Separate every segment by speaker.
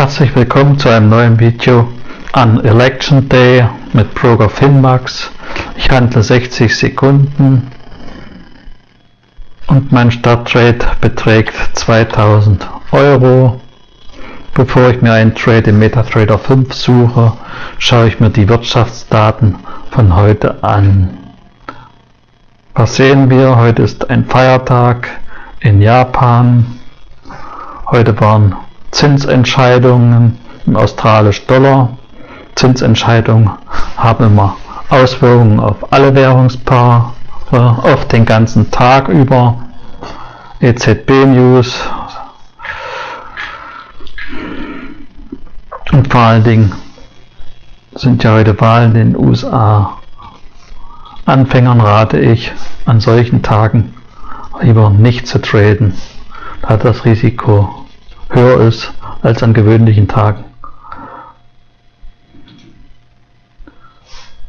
Speaker 1: Herzlich willkommen zu einem neuen Video an Election Day mit Broker Finmax. Ich handle 60 Sekunden und mein Starttrade beträgt 2000 Euro. Bevor ich mir einen Trade im MetaTrader 5 suche, schaue ich mir die Wirtschaftsdaten von heute an. Was sehen wir? Heute ist ein Feiertag in Japan. Heute waren Zinsentscheidungen im australischen Dollar. Zinsentscheidungen haben immer Auswirkungen auf alle Währungspaare, auf den ganzen Tag über. EZB News und vor allen Dingen sind ja heute Wahlen in den USA. Anfängern rate ich, an solchen Tagen lieber nicht zu traden, da das Risiko höher ist als an gewöhnlichen Tagen.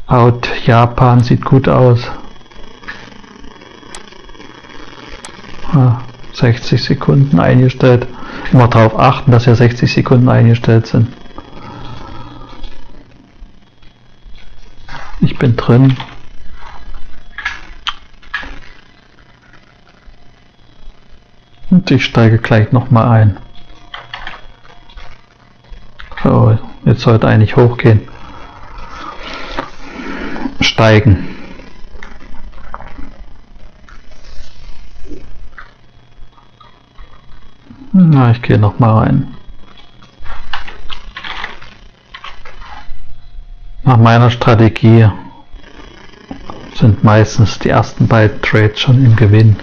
Speaker 1: Out Japan sieht gut aus. 60 Sekunden eingestellt. Immer darauf achten, dass ja 60 Sekunden eingestellt sind. Ich bin drin. Und ich steige gleich nochmal ein. So, jetzt sollte eigentlich hochgehen. Steigen. Na, ich gehe noch mal rein. Nach meiner Strategie sind meistens die ersten beiden Trades schon im Gewinn.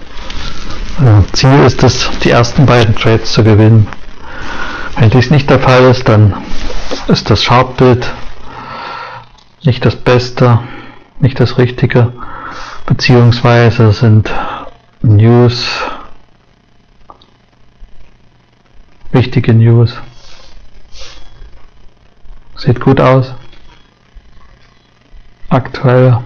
Speaker 1: Ziel ist es, die ersten beiden Trades zu gewinnen. Wenn dies nicht der Fall ist, dann ist das Chartbild nicht das Beste, nicht das Richtige, beziehungsweise sind News, wichtige News. Sieht gut aus. Aktuell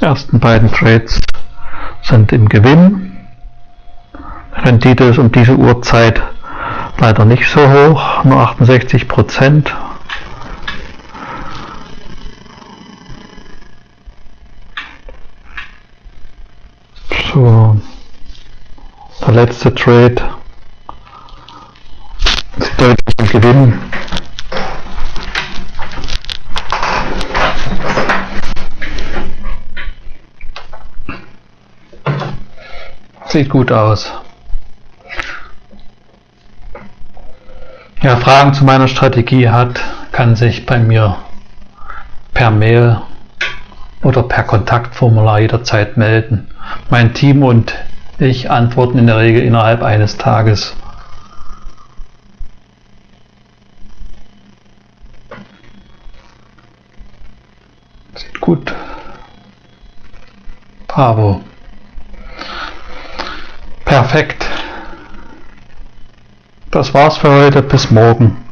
Speaker 1: Die ersten beiden Trades sind im Gewinn. Rendite ist um diese Uhrzeit leider nicht so hoch, nur 68 Prozent. So, der letzte Trade ist deutlich im Gewinn. Sieht gut aus. Wer Fragen zu meiner Strategie hat, kann sich bei mir per Mail oder per Kontaktformular jederzeit melden. Mein Team und ich antworten in der Regel innerhalb eines Tages. Sieht gut. Bravo. Perfekt. Das war's für heute. Bis morgen.